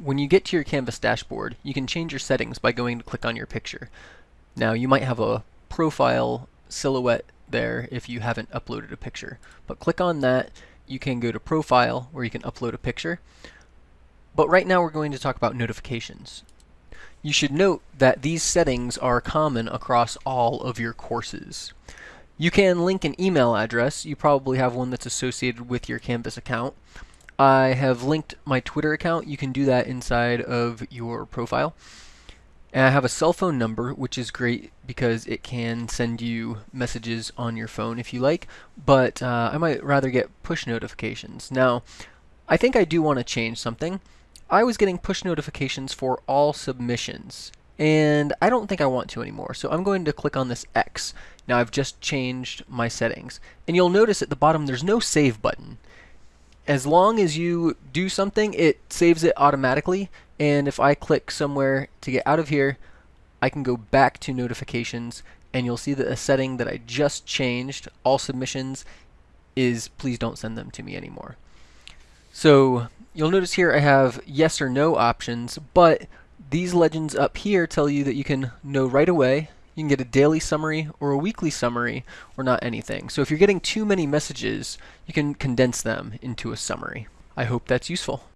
When you get to your Canvas dashboard, you can change your settings by going to click on your picture. Now you might have a profile silhouette there if you haven't uploaded a picture. But click on that, you can go to profile where you can upload a picture. But right now we're going to talk about notifications. You should note that these settings are common across all of your courses. You can link an email address. You probably have one that's associated with your Canvas account. I have linked my Twitter account. You can do that inside of your profile. And I have a cell phone number, which is great because it can send you messages on your phone if you like, but uh, I might rather get push notifications. Now, I think I do want to change something. I was getting push notifications for all submissions, and I don't think I want to anymore, so I'm going to click on this X. Now I've just changed my settings, and you'll notice at the bottom there's no save button as long as you do something, it saves it automatically. And if I click somewhere to get out of here, I can go back to notifications and you'll see that a setting that I just changed, all submissions, is please don't send them to me anymore. So you'll notice here I have yes or no options, but these legends up here tell you that you can know right away you can get a daily summary or a weekly summary or not anything. So if you're getting too many messages, you can condense them into a summary. I hope that's useful.